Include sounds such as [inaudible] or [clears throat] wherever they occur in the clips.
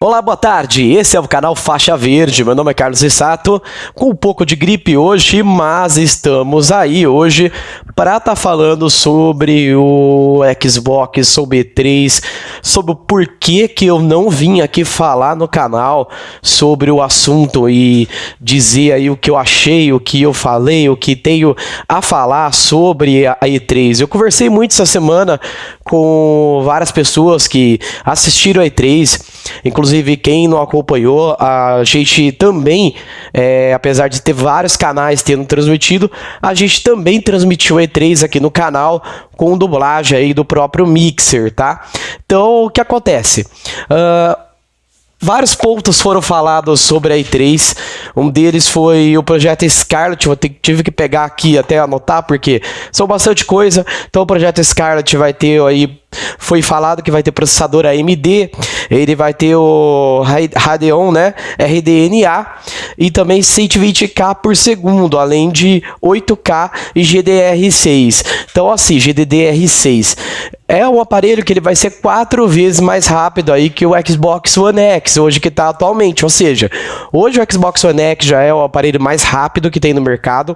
Olá, boa tarde. Esse é o canal Faixa Verde. Meu nome é Carlos Issato, com um pouco de gripe hoje, mas estamos aí hoje para estar tá falando sobre o Xbox, sobre E3, sobre o porquê que eu não vim aqui falar no canal sobre o assunto e dizer aí o que eu achei, o que eu falei, o que tenho a falar sobre a E3. Eu conversei muito essa semana com várias pessoas que assistiram a E3, inclusive quem não acompanhou, a gente também, é, apesar de ter vários canais tendo transmitido, a gente também transmitiu a E3 aqui no canal com dublagem aí do próprio Mixer, tá? Então, o que acontece? Uh, Vários pontos foram falados sobre a E3. Um deles foi o projeto Scarlet. Eu tive que pegar aqui até anotar, porque são bastante coisa. Então, o projeto Scarlet vai ter aí. Foi falado que vai ter processador AMD, ele vai ter o Radeon, né? RDNA e também 120K por segundo, além de 8K e GDR6. Então, assim, GDDR6 é um aparelho que ele vai ser quatro vezes mais rápido aí que o Xbox One X, hoje que está atualmente. Ou seja, hoje o Xbox One X já é o aparelho mais rápido que tem no mercado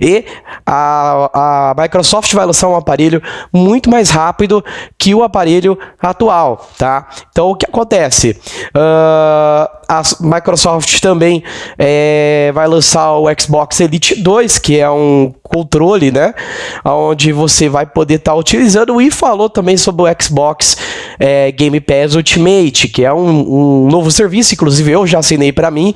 e a, a Microsoft vai lançar um aparelho muito mais rápido que o aparelho atual, tá? Então o que acontece? Uh, a Microsoft também é, vai lançar o Xbox Elite 2, que é um controle, né? Onde você vai poder estar tá utilizando e falou também sobre o Xbox é, Game Pass Ultimate, que é um, um novo serviço, inclusive eu já assinei para mim.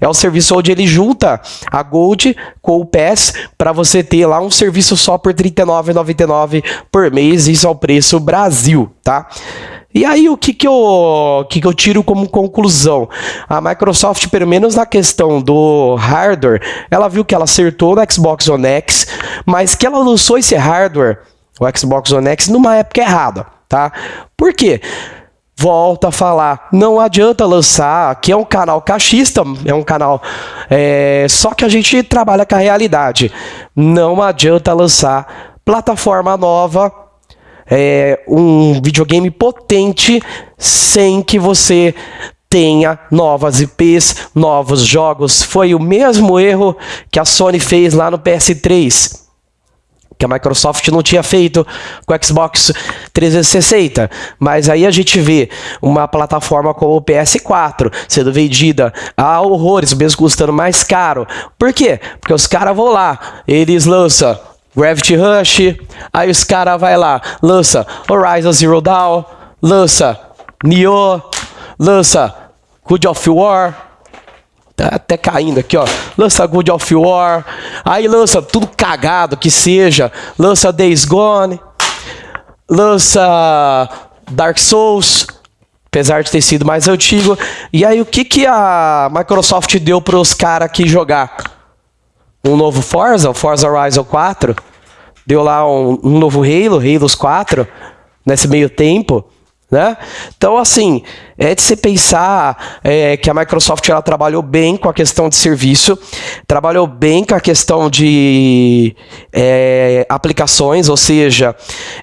É um serviço onde ele junta a Gold com o Pass para você ter lá um serviço só por R$ 39,99 por mês. Isso é o preço Brasil, tá? E aí, o que, que, eu, que, que eu tiro como conclusão? A Microsoft, pelo menos na questão do hardware, ela viu que ela acertou no Xbox One X, mas que ela lançou esse hardware, o Xbox One X, numa época errada, tá? Por quê? Volta a falar, não adianta lançar, aqui é um canal cachista, é um canal é, só que a gente trabalha com a realidade. Não adianta lançar plataforma nova é, um videogame potente sem que você tenha novas IPs, novos jogos. Foi o mesmo erro que a Sony fez lá no PS3 que a Microsoft não tinha feito com o Xbox 360. Mas aí a gente vê uma plataforma como o PS4 sendo vendida a horrores, mesmo custando mais caro. Por quê? Porque os caras vão lá, eles lançam Gravity Rush, aí os caras vai lá, lança Horizon Zero Dawn, lança Nioh, lança Good of War, tá até caindo aqui, ó. Lança Good of War, aí lança tudo cagado que seja, lança Days Gone, lança Dark Souls, apesar de ter sido mais antigo. E aí o que que a Microsoft deu para os caras aqui jogar? Um novo Forza, o Forza Horizon 4. Deu lá um, um novo Halo, Halo 4, nesse meio tempo. Né? Então, assim, é de se pensar é, que a Microsoft ela trabalhou bem com a questão de serviço, trabalhou bem com a questão de é, aplicações, ou seja,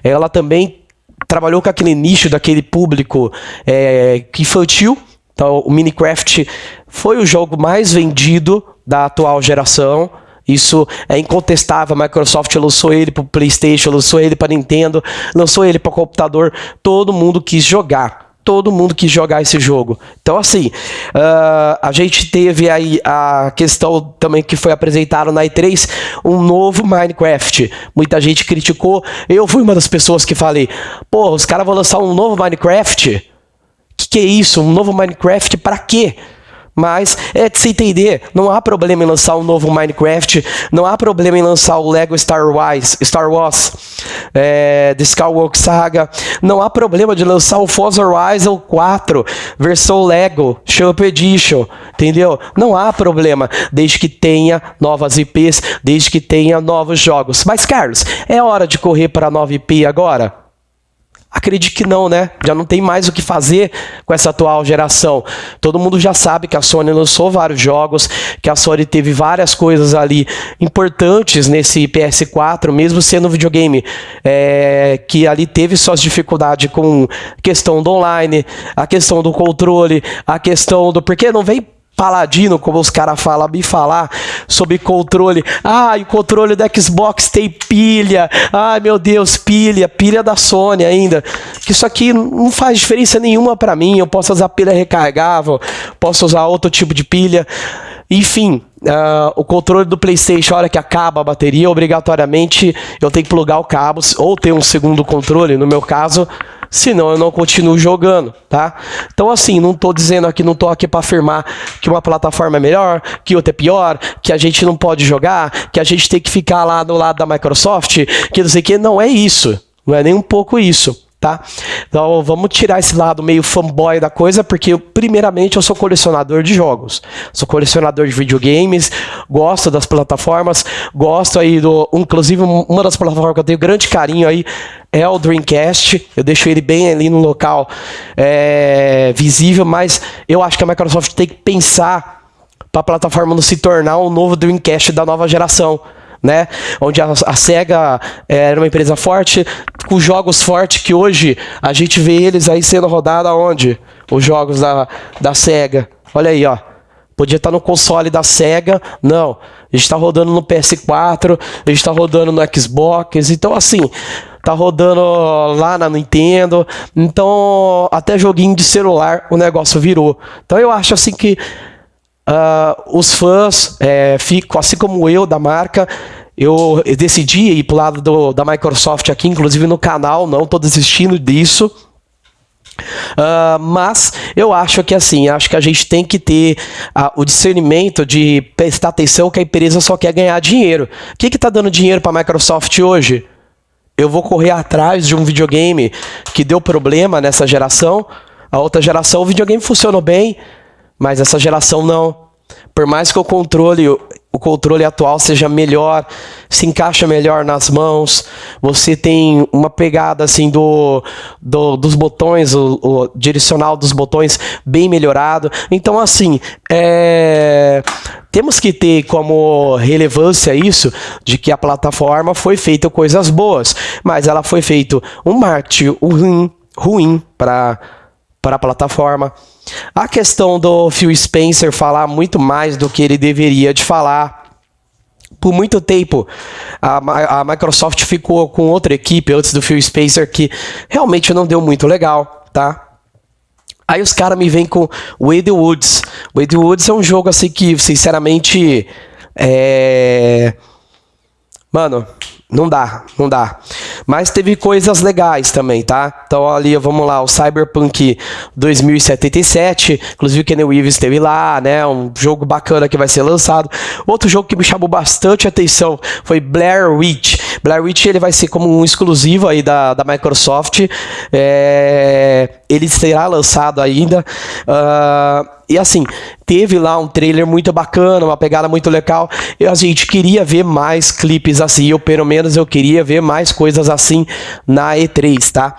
ela também trabalhou com aquele nicho daquele público é, infantil. Então, o Minecraft foi o jogo mais vendido da atual geração. Isso é incontestável. A Microsoft lançou ele para o PlayStation, lançou ele para Nintendo, lançou ele para computador. Todo mundo quis jogar. Todo mundo quis jogar esse jogo. Então, assim, uh, a gente teve aí a questão também que foi apresentado na E3, um novo Minecraft. Muita gente criticou. Eu fui uma das pessoas que falei: pô, os caras vão lançar um novo Minecraft? Que que é isso? Um novo Minecraft para quê? Mas é de se entender, não há problema em lançar um novo Minecraft, não há problema em lançar o Lego Star Wars, Star Wars, é, The Skywalker Saga, não há problema de lançar o Forza Horizon 4, versão Lego, Shop Edition, entendeu? Não há problema, desde que tenha novas IPs, desde que tenha novos jogos. Mas Carlos, é hora de correr para a nova IP agora? Acredito que não, né? Já não tem mais o que fazer com essa atual geração. Todo mundo já sabe que a Sony lançou vários jogos, que a Sony teve várias coisas ali importantes nesse PS4, mesmo sendo um videogame é, que ali teve suas dificuldades com questão do online, a questão do controle, a questão do. Porque não vem paladino, como os caras falam, me falar sobre controle. Ah, o controle do Xbox tem pilha. Ai, meu Deus, pilha, pilha da Sony ainda. Isso aqui não faz diferença nenhuma para mim. Eu posso usar pilha recargável, posso usar outro tipo de pilha. Enfim, uh, o controle do PlayStation, a hora que acaba a bateria, obrigatoriamente eu tenho que plugar o cabo ou ter um segundo controle, no meu caso, senão eu não continuo jogando, tá? Então assim, não tô dizendo aqui, não tô aqui para afirmar que uma plataforma é melhor, que outra é pior, que a gente não pode jogar, que a gente tem que ficar lá do lado da Microsoft, que não sei o que, não é isso. Não é nem um pouco isso tá? Então vamos tirar esse lado meio fanboy da coisa, porque primeiramente eu sou colecionador de jogos, sou colecionador de videogames, gosto das plataformas, gosto aí do, inclusive uma das plataformas que eu tenho grande carinho aí é o Dreamcast, eu deixo ele bem ali no local é, visível, mas eu acho que a Microsoft tem que pensar para a plataforma não se tornar um novo Dreamcast da nova geração né? Onde a, a SEGA é, era uma empresa forte, com jogos fortes que hoje a gente vê eles aí sendo rodados aonde? Os jogos da, da SEGA. Olha aí, ó. Podia estar no console da SEGA, não. A gente está rodando no PS4, a gente está rodando no Xbox, então assim, tá rodando lá na Nintendo, então até joguinho de celular o negócio virou. Então eu acho assim que Uh, os fãs é, ficam, assim como eu, da marca, eu decidi ir para o lado do, da Microsoft aqui, inclusive no canal, não estou desistindo disso. Uh, mas eu acho que assim, acho que a gente tem que ter uh, o discernimento de prestar atenção que a empresa só quer ganhar dinheiro. O que está dando dinheiro para a Microsoft hoje? Eu vou correr atrás de um videogame que deu problema nessa geração. A outra geração o videogame funcionou bem, mas essa geração não. Por mais que o controle, o controle atual seja melhor, se encaixa melhor nas mãos, você tem uma pegada assim do, do dos botões, o, o, direcional dos botões bem melhorado. Então assim, é, temos que ter como relevância isso de que a plataforma foi feita coisas boas, mas ela foi feito um marketing ruim, ruim para para a plataforma. A questão do Phil Spencer falar muito mais do que ele deveria de falar. Por muito tempo, a, a Microsoft ficou com outra equipe antes do Phil Spencer que realmente não deu muito legal, tá? Aí os caras me vêm com Wade Woods. Wade Woods é um jogo assim que, sinceramente, é... Mano, não dá, não dá. Mas teve coisas legais também, tá? Então ali, vamos lá, o Cyberpunk 2077, inclusive o Kenny Reeves esteve lá, né? Um jogo bacana que vai ser lançado. Outro jogo que me chamou bastante atenção foi Blair Witch. Blair Witch ele vai ser como um exclusivo aí da, da Microsoft. É, ele será lançado ainda. Uh, e assim, teve lá um trailer muito bacana, uma pegada muito legal. E a gente queria ver mais clipes assim. Eu, pelo menos, eu queria ver mais coisas assim na E3, tá?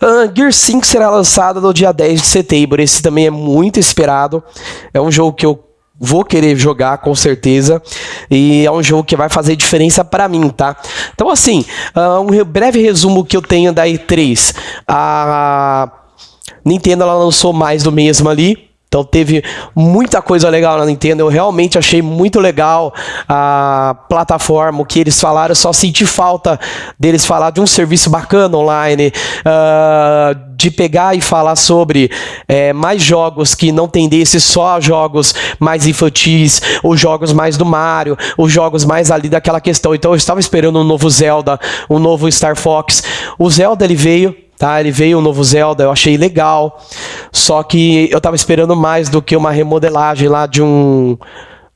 Uh, Gear 5 será lançado no dia 10 de setembro. Esse também é muito esperado. É um jogo que eu vou querer jogar com certeza e é um jogo que vai fazer diferença para mim, tá? Então assim, uh, um breve resumo que eu tenho da E3, a Nintendo ela lançou mais do mesmo ali, então teve muita coisa legal na Nintendo. Eu realmente achei muito legal a plataforma, o que eles falaram. Eu só senti falta deles falar de um serviço bacana online, uh, de pegar e falar sobre é, mais jogos que não tendessem só a jogos mais infantis, os jogos mais do Mario, os jogos mais ali daquela questão. Então eu estava esperando um novo Zelda, um novo Star Fox. O Zelda ele veio tá? Ele veio o novo Zelda, eu achei legal. Só que eu tava esperando mais do que uma remodelagem lá de um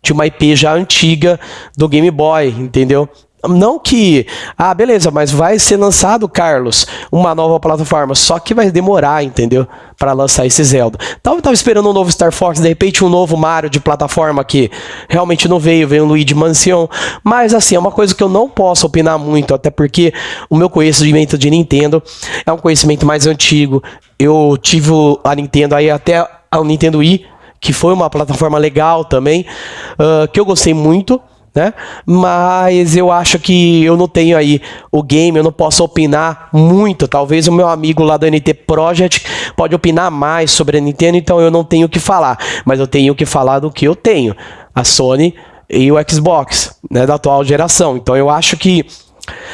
de uma IP já antiga do Game Boy, entendeu? Não que, ah, beleza, mas vai ser lançado, Carlos, uma nova plataforma, só que vai demorar, entendeu? Para lançar esse Zelda. Tava, tava esperando um novo Star Fox, de repente um novo Mario de plataforma que realmente não veio, veio um Luigi Mansion. Mas assim, é uma coisa que eu não posso opinar muito, até porque o meu conhecimento de Nintendo é um conhecimento mais antigo. Eu tive a Nintendo aí até a Nintendo Wii, que foi uma plataforma legal também, uh, que eu gostei muito né? Mas eu acho que eu não tenho aí o game, eu não posso opinar muito. Talvez o meu amigo lá do NT Project pode opinar mais sobre a Nintendo, então eu não tenho o que falar. Mas eu tenho que falar do que eu tenho. A Sony e o Xbox, né, da atual geração. Então eu acho que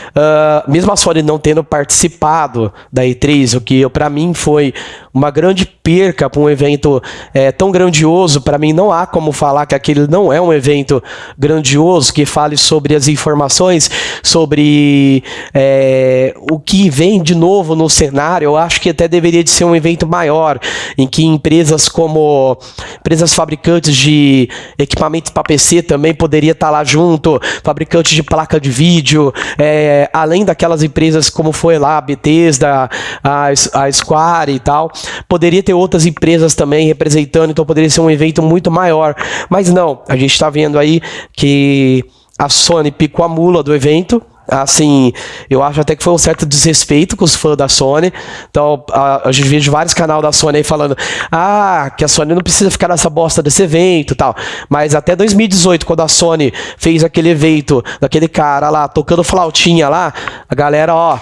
Uh, mesmo a Sony não tendo participado da E3, o que para mim foi uma grande perca para um evento é, tão grandioso, para mim não há como falar que aquele não é um evento grandioso que fale sobre as informações, sobre é, o que vem de novo no cenário. Eu acho que até deveria de ser um evento maior, em que empresas como empresas fabricantes de equipamentos para PC também poderia estar tá lá junto, fabricantes de placa de vídeo, é, além daquelas empresas como foi lá a Bethesda, a, a Square e tal, poderia ter outras empresas também representando, então poderia ser um evento muito maior. Mas não, a gente está vendo aí que a Sony picou a mula do evento, assim, eu acho até que foi um certo desrespeito com os fãs da Sony. Então, a, a gente vê vários canais da Sony aí falando: ah, que a Sony não precisa ficar nessa bosta desse evento tal. Mas até 2018, quando a Sony fez aquele evento daquele cara lá tocando flautinha lá, a galera, ó.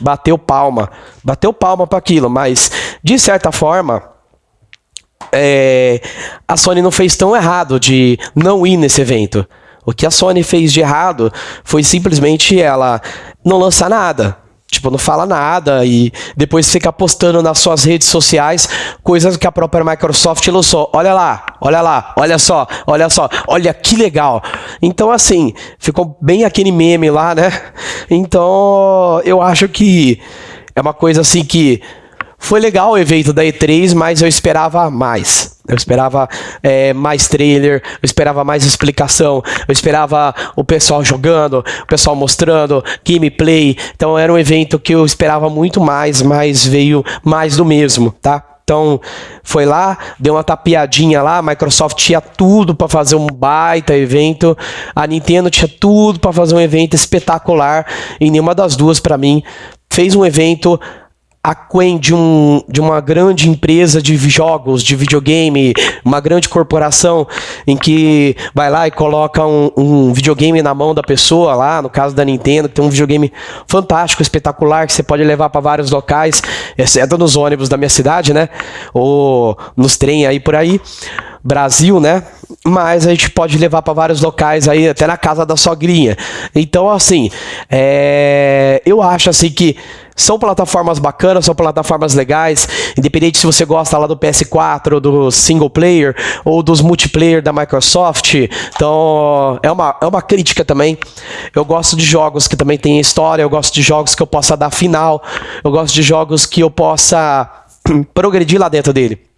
Bateu palma. Bateu palma para aquilo, mas de certa forma. É, a Sony não fez tão errado de não ir nesse evento. O que a Sony fez de errado foi simplesmente ela não lançar nada. Tipo, não fala nada e depois fica postando nas suas redes sociais coisas que a própria Microsoft lançou. Olha lá, olha lá, olha só, olha só, olha que legal. Então, assim, ficou bem aquele meme lá, né? Então, eu acho que é uma coisa assim que foi legal o evento da E3, mas eu esperava mais. Eu esperava é, mais trailer, eu esperava mais explicação, eu esperava o pessoal jogando, o pessoal mostrando gameplay. Então era um evento que eu esperava muito mais, mas veio mais do mesmo, tá? Então, foi lá, deu uma tapiadinha lá, a Microsoft tinha tudo para fazer um baita evento, a Nintendo tinha tudo para fazer um evento espetacular, e nenhuma das duas para mim fez um evento aquém de, um, de uma grande empresa de jogos, de videogame, uma grande corporação em que vai lá e coloca um, um, videogame na mão da pessoa lá, no caso da Nintendo, que tem um videogame fantástico, espetacular, que você pode levar para vários locais, exceto nos ônibus da minha cidade, né? Ou nos trem aí por aí. Brasil, né? Mas a gente pode levar para vários locais aí, até na casa da sogrinha. Então, assim, é... eu acho assim que são plataformas bacanas, são plataformas legais, independente se você gosta lá do PS4, do single player ou dos multiplayer da Microsoft. Então, é uma, é uma crítica também. Eu gosto de jogos que também têm história, eu gosto de jogos que eu possa dar final, eu gosto de jogos que eu possa [clears throat] progredir lá dentro dele.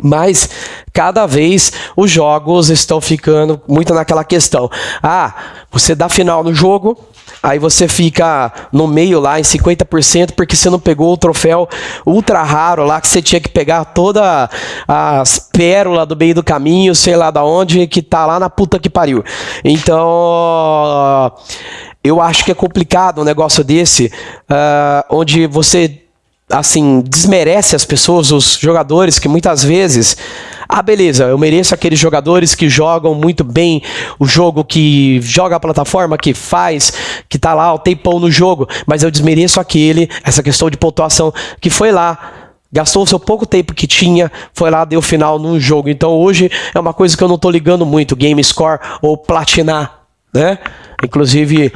Mas cada vez os jogos estão ficando muito naquela questão. Ah, você dá final no jogo, Aí você fica no meio lá em 50% porque você não pegou o troféu ultra raro lá que você tinha que pegar toda as pérolas do meio do caminho, sei lá da onde, que tá lá na puta que pariu. Então, eu acho que é complicado um negócio desse, uh, onde você assim desmerece as pessoas, os jogadores que muitas vezes ah, beleza, eu mereço aqueles jogadores que jogam muito bem o jogo, que joga a plataforma, que faz, que tá lá o tempão no jogo, mas eu desmereço aquele, essa questão de pontuação, que foi lá, gastou o seu pouco tempo que tinha, foi lá, deu final num jogo. Então hoje é uma coisa que eu não tô ligando muito, game score ou platinar, né? Inclusive,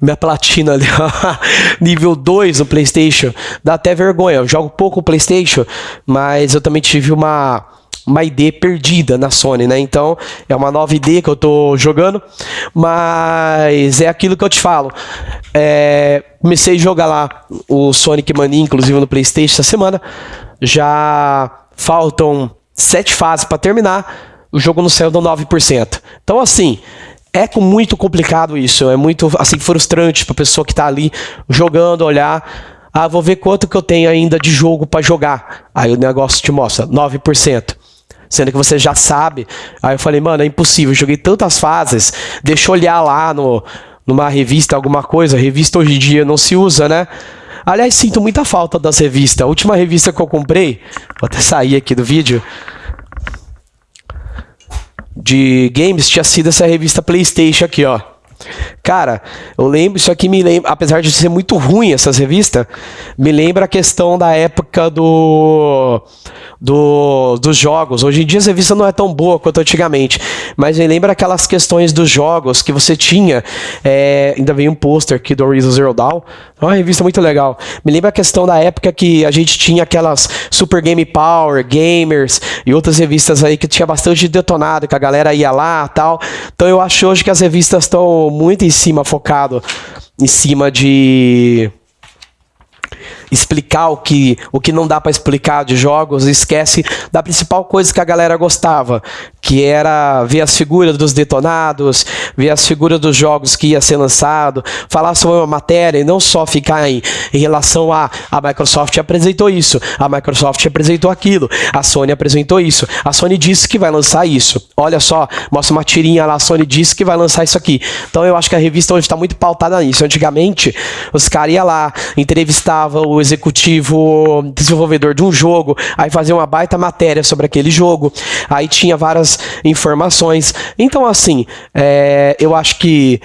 minha platina ali, [laughs] nível 2 no PlayStation, dá até vergonha. Eu jogo pouco o PlayStation, mas eu também tive uma uma ID perdida na Sony, né? Então é uma nova ID que eu tô jogando, mas é aquilo que eu te falo. É, comecei a jogar lá o Sonic Mania, inclusive no PlayStation essa semana. Já faltam sete fases para terminar. O jogo não saiu do 9%. Então, assim, é muito complicado isso, é muito assim frustrante para pessoa que está ali jogando, olhar, ah, vou ver quanto que eu tenho ainda de jogo para jogar. Aí o negócio te mostra 9%. Sendo que você já sabe. Aí eu falei, mano, é impossível. Eu joguei tantas fases. Deixa eu olhar lá no, numa revista, alguma coisa. Revista hoje em dia não se usa, né? Aliás, sinto muita falta das revistas. A última revista que eu comprei, vou até sair aqui do vídeo, de games tinha sido essa revista PlayStation aqui, ó. Cara, eu lembro, isso aqui me lembra, apesar de ser muito ruim essas revistas, me lembra a questão da época do, do dos jogos. Hoje em dia a revista não é tão boa quanto antigamente, mas me lembra aquelas questões dos jogos que você tinha. É, ainda veio um pôster aqui do Horizon Zero Dawn, é uma revista muito legal. Me lembra a questão da época que a gente tinha aquelas Super Game Power, Gamers e outras revistas aí que tinha bastante detonado, que a galera ia lá tal. Então eu acho hoje que as revistas estão muito em cima, focado em cima de explicar o que, o que não dá para explicar de jogos, esquece da principal coisa que a galera gostava, que era ver as figuras dos detonados, ver as figuras dos jogos que ia ser lançado, falar sobre uma matéria e não só ficar em, em relação a a Microsoft apresentou isso, a Microsoft apresentou aquilo, a Sony apresentou isso, a Sony disse que vai lançar isso. Olha só, mostra uma tirinha lá, a Sony disse que vai lançar isso aqui. Então eu acho que a revista hoje está muito pautada nisso. Antigamente, os caras iam lá, entrevistavam o executivo desenvolvedor de um jogo, aí fazia uma baita matéria sobre aquele jogo, aí tinha várias informações. Então, assim, é, eu acho que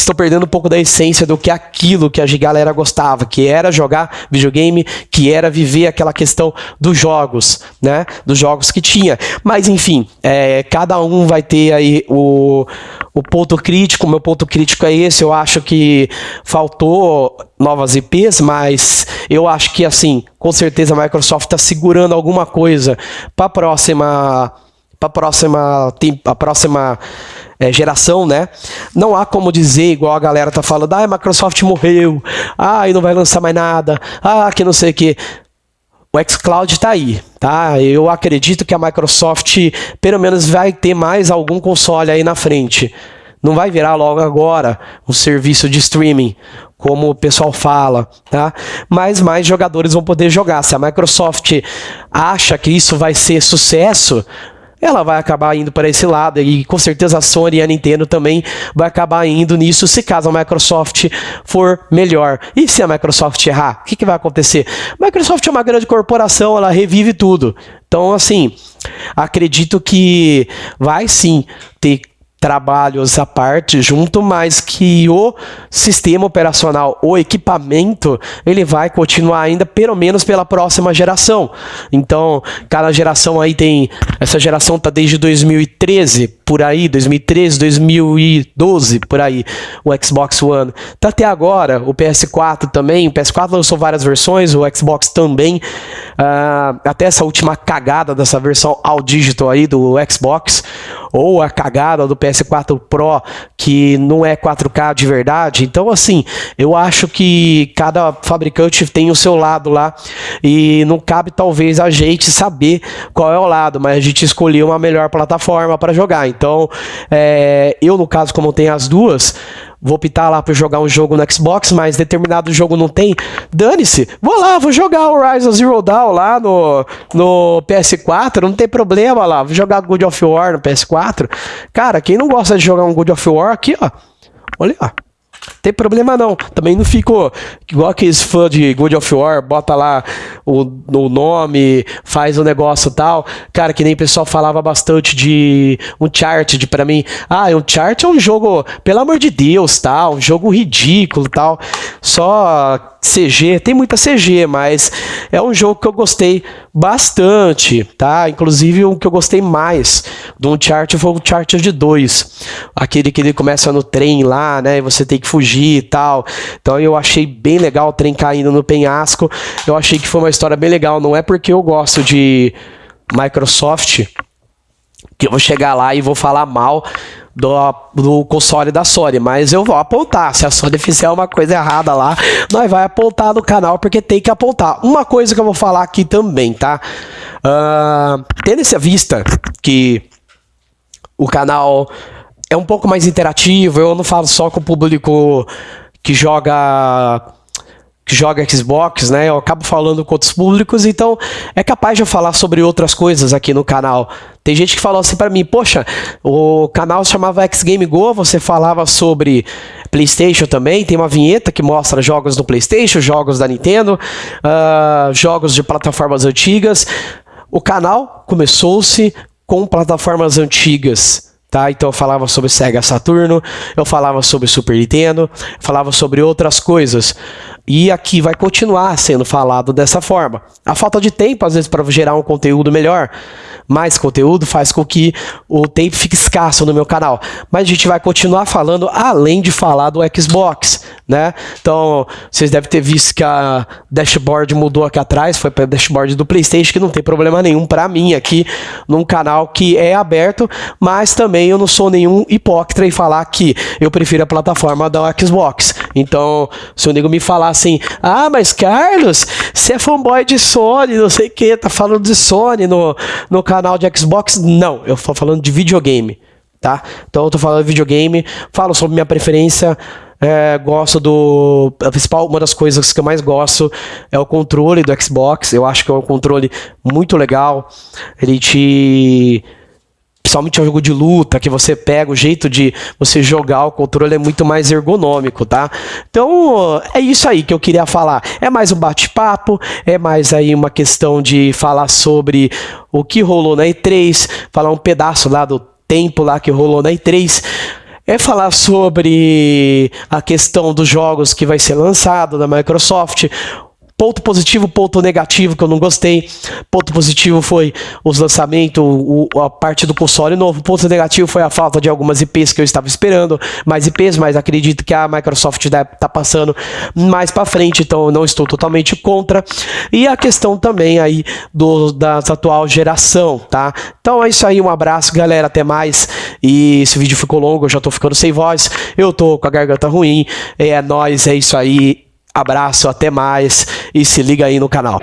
estou perdendo um pouco da essência do que aquilo que a galera gostava, que era jogar videogame, que era viver aquela questão dos jogos, né? Dos jogos que tinha. Mas enfim, é, cada um vai ter aí o, o ponto crítico. Meu ponto crítico é esse. Eu acho que faltou novas IPs, mas eu acho que assim, com certeza a Microsoft está segurando alguma coisa para a próxima, para próxima, a próxima é, geração, né? Não há como dizer, igual a galera tá falando, ah, a Microsoft morreu, ah, e não vai lançar mais nada, ah, que não sei o que. O xCloud está aí, tá? Eu acredito que a Microsoft, pelo menos, vai ter mais algum console aí na frente. Não vai virar logo agora um serviço de streaming, como o pessoal fala, tá? Mas mais jogadores vão poder jogar. Se a Microsoft acha que isso vai ser sucesso, ela vai acabar indo para esse lado e com certeza a Sony e a Nintendo também vai acabar indo nisso se caso a Microsoft for melhor. E se a Microsoft errar, o que, que vai acontecer? Microsoft é uma grande corporação, ela revive tudo. Então, assim, acredito que vai sim trabalhos à parte junto, mas que o sistema operacional, o equipamento, ele vai continuar ainda pelo menos pela próxima geração. Então, cada geração aí tem, essa geração tá desde 2013 por aí, 2013, 2012 por aí, o Xbox One. Tá até agora, o PS4 também, o PS4 lançou várias versões, o Xbox também, uh, até essa última cagada dessa versão all digital aí do Xbox, ou a cagada do PS4 Pro que não é 4K de verdade. Então, assim, eu acho que cada fabricante tem o seu lado lá e não cabe talvez a gente saber qual é o lado, mas a gente escolheu uma melhor plataforma para jogar. Então, é, eu no caso, como tem as duas, vou optar lá para jogar um jogo no Xbox, mas determinado jogo não tem, dane-se, vou lá, vou jogar Horizon Zero Dawn lá no, no PS4, não tem problema lá, vou jogar God of War no PS4. Cara, quem não gosta de jogar um God of War aqui, ó, olha, ó. Tem problema não. Também não fico igual aqueles fãs de God of War, bota lá o, o nome, faz o negócio tal. Cara, que nem o pessoal falava bastante de Uncharted para mim. Ah, Uncharted é um jogo, pelo amor de Deus, tal, um jogo ridículo, tal. Só CG, tem muita CG, mas é um jogo que eu gostei bastante, tá? Inclusive o que eu gostei mais do Uncharted foi o Uncharted 2. Aquele que ele começa no trem lá, né? E você tem que fugir e tal. Então eu achei bem legal o trem caindo no penhasco. Eu achei que foi uma história bem legal. Não é porque eu gosto de Microsoft que eu vou chegar lá e vou falar mal do, do console da Sony, mas eu vou apontar. Se a Sony fizer uma coisa errada lá, nós vai apontar no canal, porque tem que apontar. Uma coisa que eu vou falar aqui também, tá? Uh, tendo essa vista que o canal é um pouco mais interativo, eu não falo só com o público que joga que joga Xbox, né? Eu acabo falando com outros públicos, então é capaz de eu falar sobre outras coisas aqui no canal. Tem gente que falou assim para mim, poxa, o canal se chamava X Game Go, você falava sobre PlayStation também, tem uma vinheta que mostra jogos do PlayStation, jogos da Nintendo, uh, jogos de plataformas antigas. O canal começou-se com plataformas antigas Tá? Então eu falava sobre Sega Saturno, eu falava sobre Super Nintendo, falava sobre outras coisas. E aqui vai continuar sendo falado dessa forma. A falta de tempo, às vezes, para gerar um conteúdo melhor, mais conteúdo, faz com que o tempo fique escasso no meu canal. Mas a gente vai continuar falando, além de falar do Xbox, né? Então, vocês devem ter visto que a dashboard mudou aqui atrás, foi para dashboard do PlayStation, que não tem problema nenhum para mim aqui, num canal que é aberto, mas também eu não sou nenhum hipócrita em falar que eu prefiro a plataforma da Xbox. Então, se o nego me falar assim, ah, mas Carlos, você é fanboy de Sony, não sei o que, tá falando de Sony no, no canal de Xbox. Não, eu tô falando de videogame, tá? Então eu tô falando de videogame, falo sobre minha preferência, é, gosto do. A principal, uma das coisas que eu mais gosto é o controle do Xbox. Eu acho que é um controle muito legal. Ele te principalmente o jogo de luta, que você pega o jeito de você jogar o controle é muito mais ergonômico, tá? Então, é isso aí que eu queria falar. É mais um bate-papo, é mais aí uma questão de falar sobre o que rolou na E3, falar um pedaço lá do tempo lá que rolou na E3 é falar sobre a questão dos jogos que vai ser lançado da Microsoft, Ponto positivo, ponto negativo que eu não gostei. Ponto positivo foi os lançamentos, o, a parte do console novo. Ponto negativo foi a falta de algumas IPs que eu estava esperando, mais IPs, mas acredito que a Microsoft deve tá passando mais para frente, então eu não estou totalmente contra. E a questão também aí do, da atual geração, tá? Então é isso aí, um abraço, galera, até mais. E esse vídeo ficou longo, eu já tô ficando sem voz, eu tô com a garganta ruim. É nóis, é isso aí. Abraço, até mais e se liga aí no canal.